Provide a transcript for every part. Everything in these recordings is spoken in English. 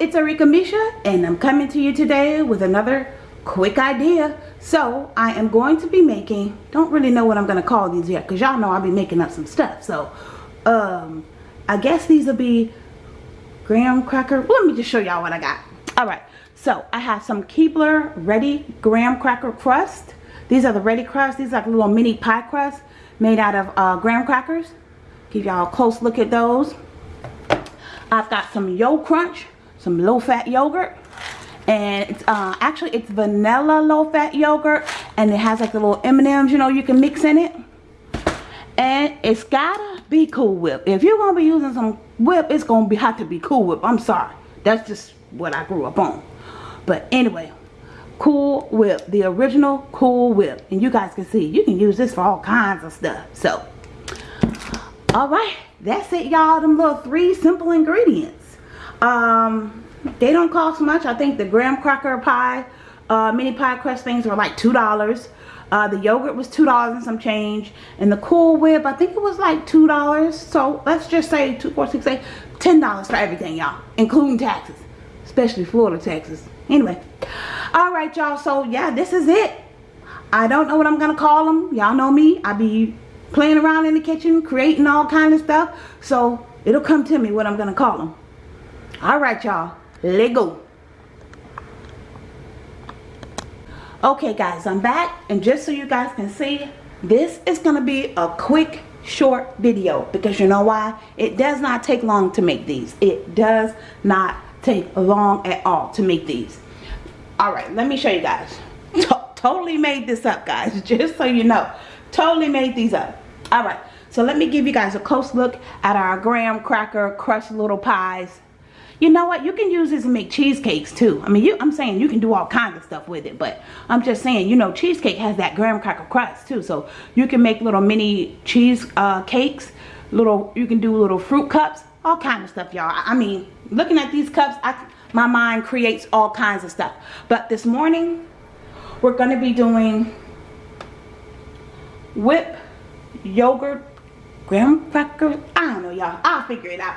it's Arika Misha and I'm coming to you today with another quick idea. So I am going to be making, don't really know what I'm going to call these yet because y'all know I'll be making up some stuff. So um, I guess these will be graham cracker. Let me just show y'all what I got. Alright, so I have some Keebler Ready Graham Cracker Crust. These are the Ready Crust. These are like little mini pie crust made out of uh, graham crackers. Give y'all a close look at those. I've got some Yo Crunch, some low-fat yogurt. And it's uh, actually it's vanilla low-fat yogurt. And it has like the little M&Ms, you know, you can mix in it. And it's gotta be Cool Whip. If you're gonna be using some whip, it's gonna be have to be Cool Whip. I'm sorry. That's just what I grew up on. But anyway, Cool Whip. The original Cool Whip. And you guys can see, you can use this for all kinds of stuff. So, alright that's it y'all them little three simple ingredients um they don't cost much. I think the graham cracker pie uh, mini pie crust things were like two dollars. Uh, the yogurt was two dollars and some change. And the cool whip i think it was like two dollars. So let's just say two four six eight ten dollars for everything y'all including taxes especially florida taxes anyway all right y'all so yeah this is it. I don't know what i'm gonna call them y'all know me. I be playing around in the kitchen, creating all kind of stuff. So it'll come to me what I'm to call them. All right, y'all. Let go. Okay, guys, I'm back. And just so you guys can see, this is going to be a quick, short video. Because you know why? It does not take long to make these. It does not take long at all to make these. All right, let me show you guys. totally made this up, guys. Just so you know. Totally made these up all right so let me give you guys a close look at our graham cracker crushed little pies you know what? You can use this to make cheesecakes too. I mean you i'm saying you can do all kinds of stuff with it but i'm just saying you know cheesecake has that graham cracker crust too. So you can make little mini cheese uh, cakes little you can do little fruit cups all kind of stuff y'all. I mean looking at these cups i my mind creates all kinds of stuff. But this morning we're going to be doing whip yogurt, graham. I don't know, y'all. I'll figure it out.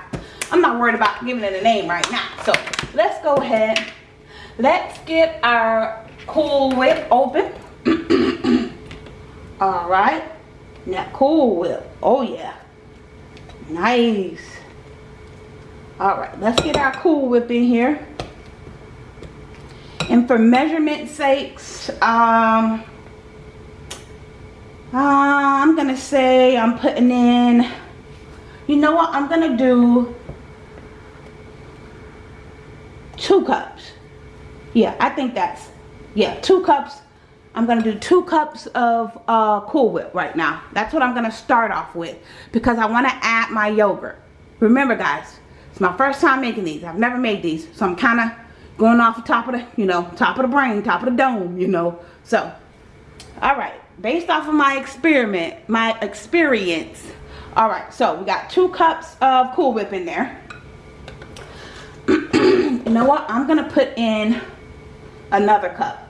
I'm not worried about giving it a name right now. So let's go ahead. Let's get our Cool Whip open. All right. Now Cool Whip. Oh, yeah. Nice. All right. Let's get our Cool Whip in here. And for measurement sakes, um, uh, I'm to say I'm putting in, you know what, I'm to do two cups. Yeah, I think that's, yeah, two cups. I'm to do two cups of uh, Cool Whip right now. That's what I'm to start off with because I want to add my yogurt. Remember guys, it's my first time making these. I've never made these. So I'm kind of going off the top of the, you know, top of the brain, top of the dome, you know. So, all right based off of my experiment, my experience. All right, so we got two cups of Cool Whip in there. you know what? I'm going to put in another cup.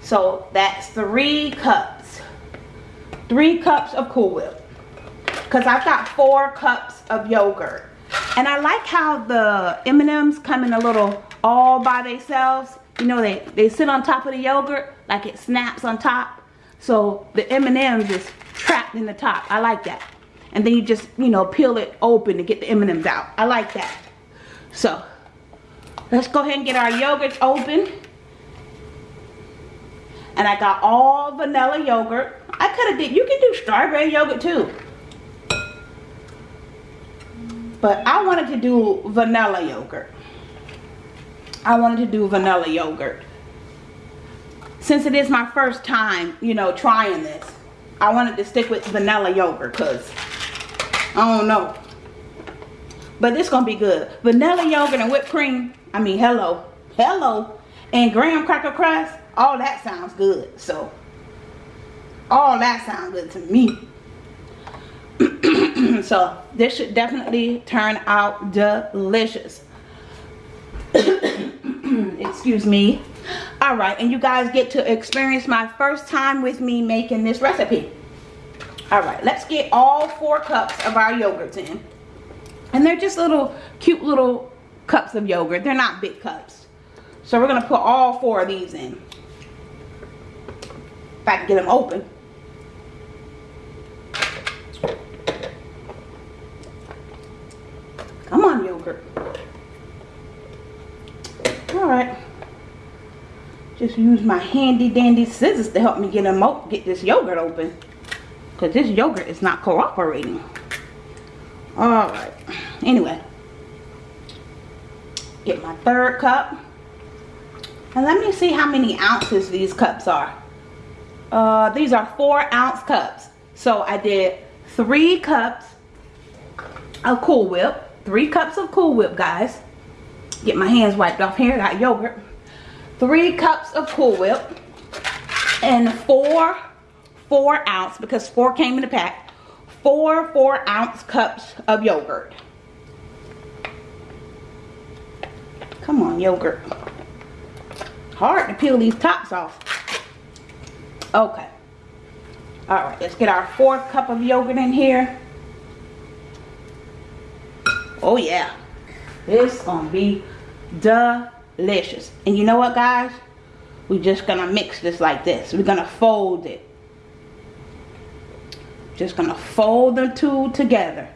So that's three cups. Three cups of Cool Whip. Because I've got four cups of yogurt. And I like how the M&Ms come in a little all by themselves. You know, they, they sit on top of the yogurt like it snaps on top. So the M&Ms is trapped in the top. I like that. And then you just, you know, peel it open to get the M&Ms out. I like that. So, let's go ahead and get our yogurts open. And I got all vanilla yogurt. I could have did, you can do strawberry yogurt too. But I wanted to do vanilla yogurt. I wanted to do vanilla yogurt since it is my first time, you know, trying this, I wanted to stick with vanilla yogurt because I don't know. But this going to be good. Vanilla yogurt and whipped cream. I mean, hello. Hello. And graham cracker crust. All that sounds good. So, all that sounds good to me. so, this should definitely turn out delicious. Excuse me all right and you guys get to experience my first time with me making this recipe all right let's get all four cups of our yogurts in and they're just little cute little cups of yogurt. They're not big cups. So we're to put all four of these in. If I can get them open. Come on, yogurt. Alright. Just use my handy dandy scissors to help me get them get this yogurt open. Because this yogurt is not cooperating. Alright. Anyway. Get my third cup. And let me see how many ounces these cups are. Uh, these are four ounce cups. So I did three cups of Cool Whip three cups of Cool Whip, guys. Get my hands wiped off here. Got yogurt. Three cups of Cool Whip. And four, four ounce, because four came in the pack, four four ounce cups of yogurt. Come on, yogurt. Hard to peel these tops off. Okay. Alright, let's get our fourth cup of yogurt in here. Oh yeah. It's gonna be delicious. Delicious and you know what guys? We're just gonna mix this like this. We're gonna fold it. Just gonna fold the two together.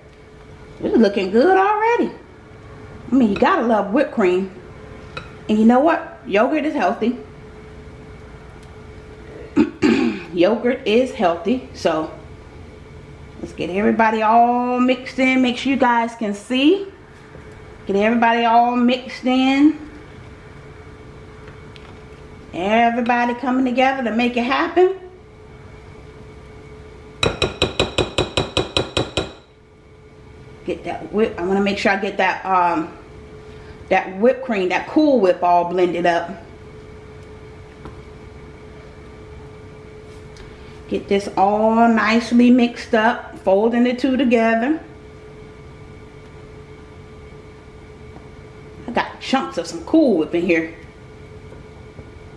It's looking good already. I mean, you gotta love whipped cream. And you know what? Yogurt is healthy. Yogurt is healthy. So, Let's get everybody all mixed in. Make sure you guys can see. Get everybody all mixed in. Everybody coming together to make it happen. Get that whip. I want to make sure I get that um that whipped cream, that cool whip all blended up. Get this all nicely mixed up, folding the two together. I got chunks of some Cool Whip in here.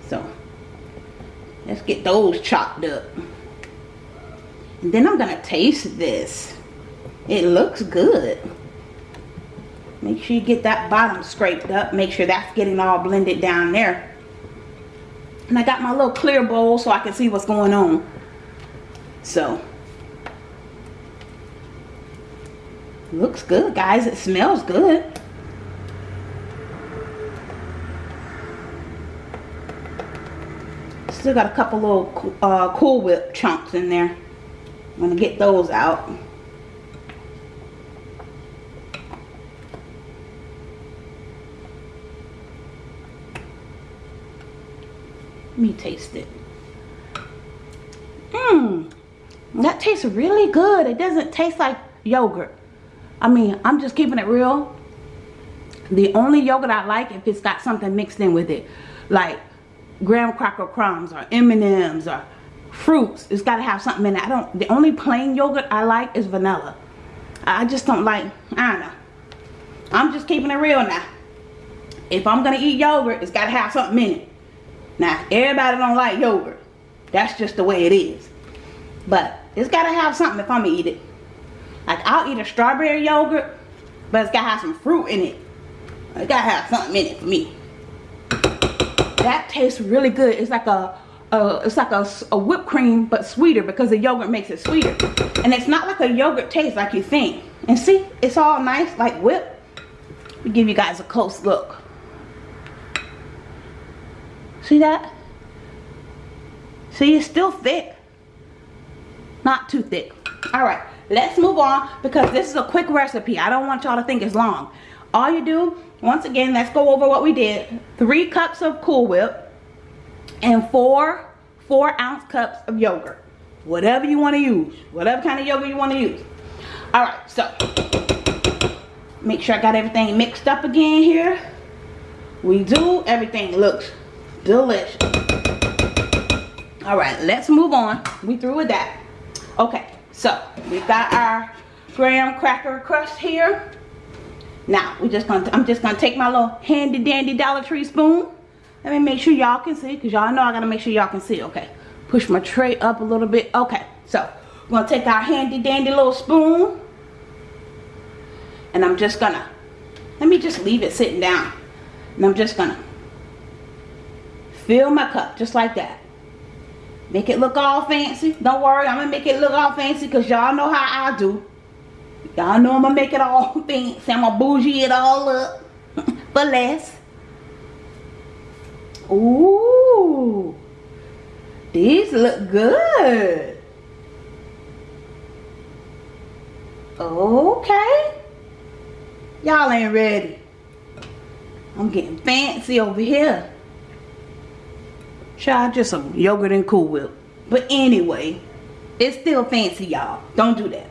So, let's get those chopped up. And then I'm going to taste this. It looks good. Make sure you get that bottom scraped up. Make sure that's getting all blended down there. And I got my little clear bowl so I can see what's going on. So, looks good, guys. It smells good. Still got a couple little uh, Cool Whip chunks in there. I'm going to get those out. Let me taste it. Mmm. That tastes really good. It doesn't taste like yogurt. I mean, I'm just keeping it real. The only yogurt I like if it's got something mixed in with it. Like graham cracker crumbs or M&M's or fruits. It's got to have something in it. I don't, the only plain yogurt I like is vanilla. I just don't like, I don't know. I'm just keeping it real now. If I'm going to eat yogurt, it's got to have something in it. Now, everybody don't like yogurt. That's just the way it is. But it's got to have something if I'm going to eat it. Like, I'll eat a strawberry yogurt, but it's got to have some fruit in it. It got to have something in it for me. That tastes really good. It's like a, a it's like a, a whipped cream, but sweeter because the yogurt makes it sweeter. And it's not like a yogurt taste like you think. And see, it's all nice, like whipped. Me give you guys a close look. See that? See, it's still thick not too thick all right let's move on because this is a quick recipe i don't want y'all to think it's long all you do once again let's go over what we did. Three cups of cool whip and four four ounce cups of yogurt. Whatever you want to use whatever kind of yogurt you want to use. All right so make sure i got everything mixed up again here. We do everything looks delicious. All right let's move on. We through with that. Okay, so we've got our graham cracker crust here. Now, we just gonna I'm just gonna take my little handy dandy Dollar Tree spoon. Let me make sure y'all can see, because y'all know I gotta make sure y'all can see. Okay. Push my tray up a little bit. Okay, so we're gonna take our handy dandy little spoon. And I'm just gonna let me just leave it sitting down. And I'm just gonna fill my cup just like that. Make it look all fancy. Don't worry, I'm gonna make it look all fancy because y'all know how I do. Y'all know I'm gonna make it all fancy. I'm gonna bougie it all up for less. Ooh, these look good. Okay. Y'all ain't ready. I'm getting fancy over here. Try just some yogurt and Cool Whip. But anyway, it's still fancy, y'all. Don't do that.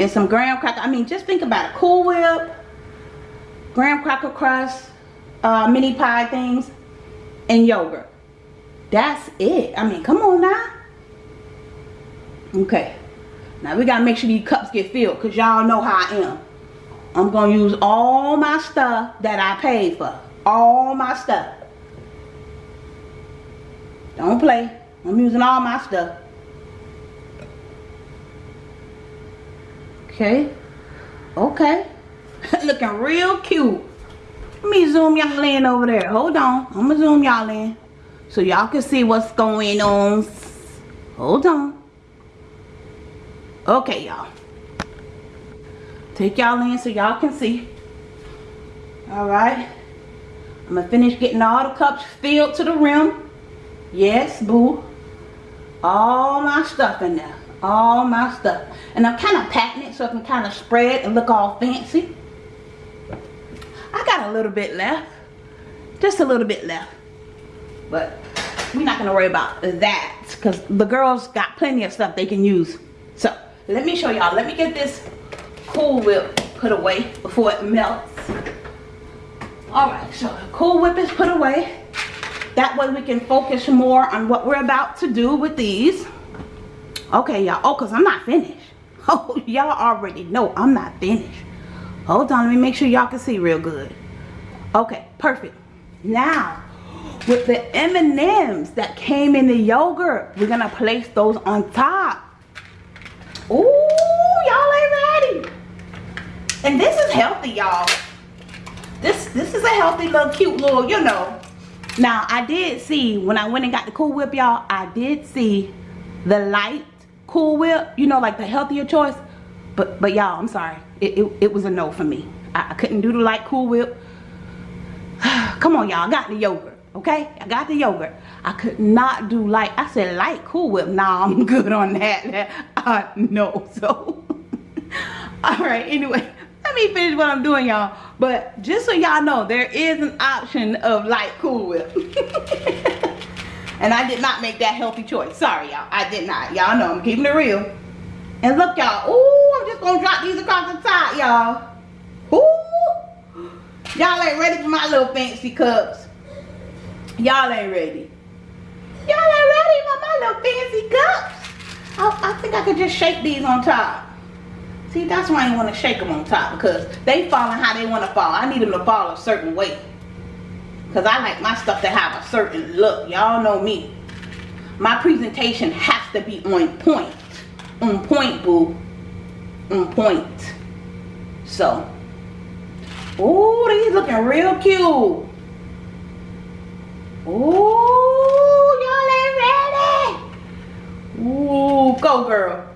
And some graham cracker. I mean, just think about it. Cool Whip, graham cracker crust, uh, mini pie things, and yogurt. That's it. I mean, come on now. Okay. Now we gotta make sure these cups get filled because y'all know how I am. I'm gonna use all my stuff that I paid for. All my stuff. Don't play. I'm using all my stuff. Okay. Okay. Looking real cute. Let me zoom y'all in over there. Hold on. I'm going to zoom y'all in. So y'all can see what's going on. Hold on. Okay, y'all. Take y'all in so y'all can see. Alright. I'm going to finish getting all the cups filled to the rim. Yes, boo. All my stuff in there. All my stuff. And I'm kind of patting it so it can kind of spread and look all fancy. I got a little bit left. Just a little bit left. But we're not going to worry about that. Because the girls got plenty of stuff they can use. So, let me show y'all. Let me get this Cool Whip put away before it melts. Alright, so Cool Whip is put away. That way we can focus more on what we're about to do with these. Okay, y'all. Oh, because I'm not finished. Oh, y'all already know I'm not finished. Hold on. Let me make sure y'all can see real good. Okay, perfect. Now, with the M&Ms that came in the yogurt, we're going to place those on top. Ooh, y'all ain't ready. And this is healthy, y'all. This, this is a healthy little cute little, you know, now, I did see, when I went and got the Cool Whip, y'all, I did see the light Cool Whip, you know, like the healthier choice. But, but y'all, I'm sorry. It, it, it, was a no for me. I, I couldn't do the light Cool Whip. Come on, y'all. I got the yogurt, okay? I got the yogurt. I could not do light. I said light Cool Whip. Nah, I'm good on that. Uh, no, so. All right, anyway let me finish what I'm doing y'all but just so y'all know there is an option of light cool whip and I did not make that healthy choice. Sorry y'all. I did not. Y'all know I'm keeping it real. And look y'all. Oh I'm just gonna drop these across the top y'all. Ooh. Y'all ain't ready for my little fancy cups. Y'all ain't ready. Y'all ain't ready for my little fancy cups. I, I think I could just shake these on top. See, that's why I want to shake them on top because they falling how they want to fall. I need them to fall a certain way. Because I like my stuff to have a certain look. Y'all know me. My presentation has to be on point. On point, boo. On point. So. Ooh, these looking real cute. Ooh, y'all ain't ready. Ooh, go girl.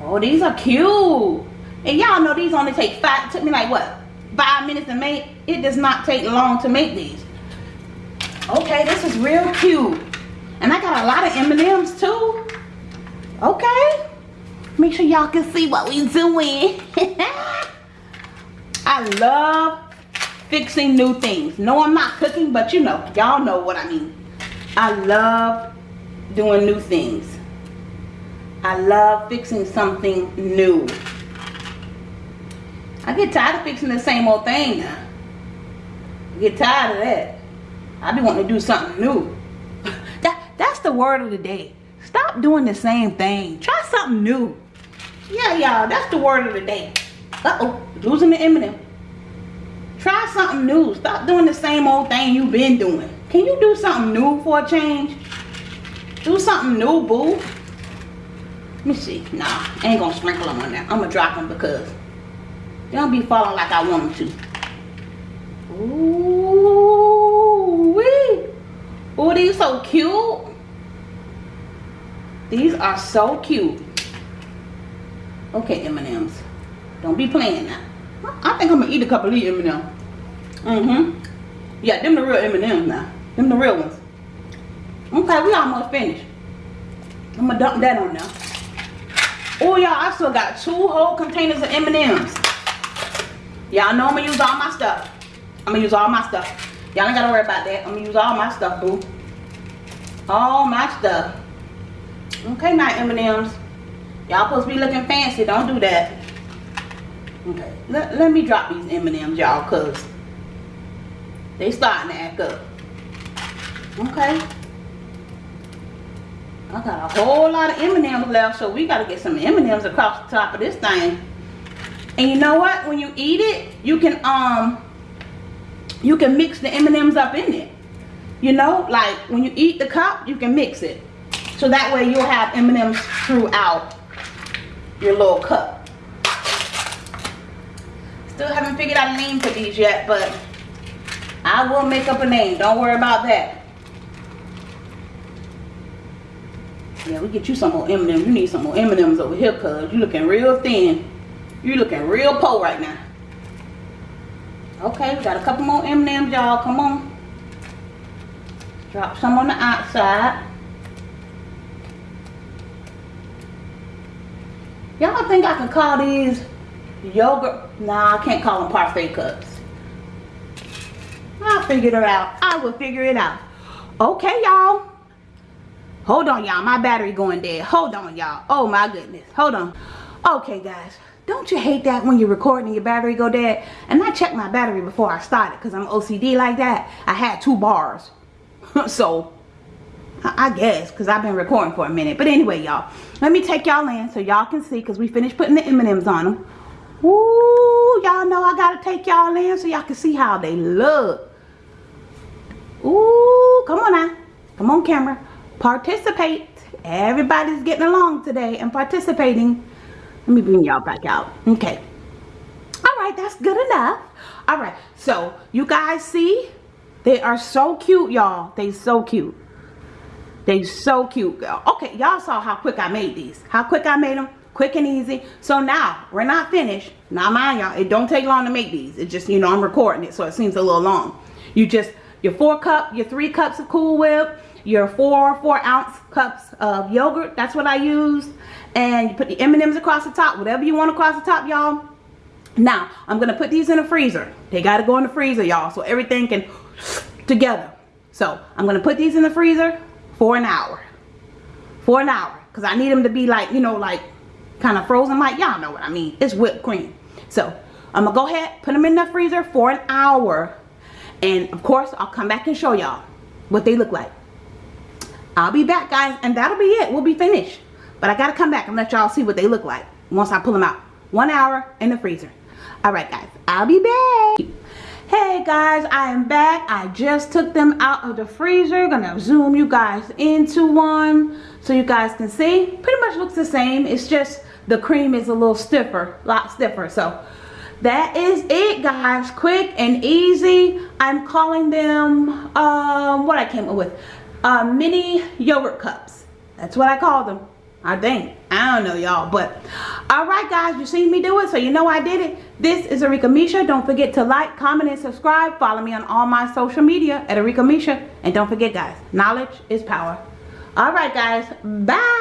Oh, these are cute. And y'all know these only take five, took me like what, five minutes to make? It does not take long to make these. Okay, this is real cute. And I got a lot of M&Ms too. Okay. Make sure y'all can see what we doing. I love fixing new things. No, I'm not cooking, but you know, y'all know what I mean. I love doing new things. I love fixing something new. I get tired of fixing the same old thing now. I get tired of that. I be wanting to do something new. that That's the word of the day. Stop doing the same thing. Try something new. Yeah, y'all, that's the word of the day. Uh-oh, losing the M&M. Try something new. Stop doing the same old thing you've been doing. Can you do something new for a change? Do something new, boo. Let me see. Nah, I ain't gonna sprinkle them on there. I'm gonna drop them because Don't be falling like I want them to. Ooh wee. Ooh, these so cute. These are so cute. Okay, M&M's. Don't be playing now. I think I'm gonna eat a couple of these M&M's. Mm-hmm. Yeah, them the real M&M's now. Them the real ones. Okay, we almost finished. I'm gonna dump that on now. Oh, y'all, I still got two whole containers of M&M's. Y'all know I'm gonna use all my stuff. I'm gonna use all my stuff. Y'all ain't gotta worry about that. I'm gonna use all my stuff, boo. All my stuff. Okay, now M&M's. Y'all supposed to be looking fancy. Don't do that. Okay, let, let me drop these M&M's, y'all, because they starting to act up. Okay. I got a whole lot of M&M's left, so we got to get some M&M's across the top of this thing. And you know what? When you eat it, you can um you can mix the M&M's up in it. You know, like when you eat the cup, you can mix it. So that way you'll have M&M's throughout your little cup. Still haven't figured out a name for these yet, but I will make up a name. Don't worry about that. Yeah, we get you some more M&M's. You need some more M&M's over here, cuz you looking real thin. You looking real poor right now. Okay, we got a couple more M&M's, y'all. Come on. Drop some on the outside. Y'all think I can call these yogurt? Nah, I can't call them parfait cups. I'll figure it out. I will figure it out. Okay, y'all. Hold on, y'all. My battery going dead. Hold on, y'all. Oh, my goodness. Hold on. Okay, guys. Don't you hate that when you're recording and your battery go dead? And I checked my battery before I started because I'm OCD like that. I had two bars. so, I guess because I've been recording for a minute. But anyway, y'all. Let me take y'all in so y'all can see because we finished putting the M&Ms on them. Ooh, y'all know I got to take y'all in so y'all can see how they look. Ooh, come on now. Come on, camera. Participate. Everybody's getting along today and participating. Let me bring y'all back out. Okay. All right, that's good enough. All right, so you guys see? They are so cute, y'all. They so cute. They so cute, girl. Okay, y'all saw how quick I made these. How quick I made them. Quick and easy. So now, we're not finished. Now, mind y'all, it don't take long to make these. It just, you know, I'm recording it, so it seems a little long. You just, your four cup, your three cups of Cool Whip, your four four ounce cups of yogurt that's what I used and you put the M&Ms across the top whatever you want across the top y'all. Now I'm gonna put these in the freezer. They gotta go in the freezer y'all so everything can together. So I'm gonna put these in the freezer for an hour. For an hour because I need them to be like you know like kind of frozen like y'all know what I mean. It's whipped cream. So I'm gonna go ahead put them in the freezer for an hour and of course I'll come back and show y'all what they look like. I'll be back guys and that'll be it. We'll be finished. But I gotta come back and let y'all see what they look like once I pull them out. One hour in the freezer. Alright guys, I'll be back. Hey guys, I am back. I just took them out of the freezer. Gonna zoom you guys into one so you guys can see. Pretty much looks the same. It's just the cream is a little stiffer, a lot stiffer. So that is it guys quick and easy i'm calling them um what i came up with uh, mini yogurt cups. That's what I call them. I think. I don't know y'all. But alright guys, you seen me do it. So you know I did it. This is Arika Misha. Don't forget to like, comment, and subscribe. Follow me on all my social media at Arika Misha. And don't forget guys, knowledge is power. Alright guys, bye.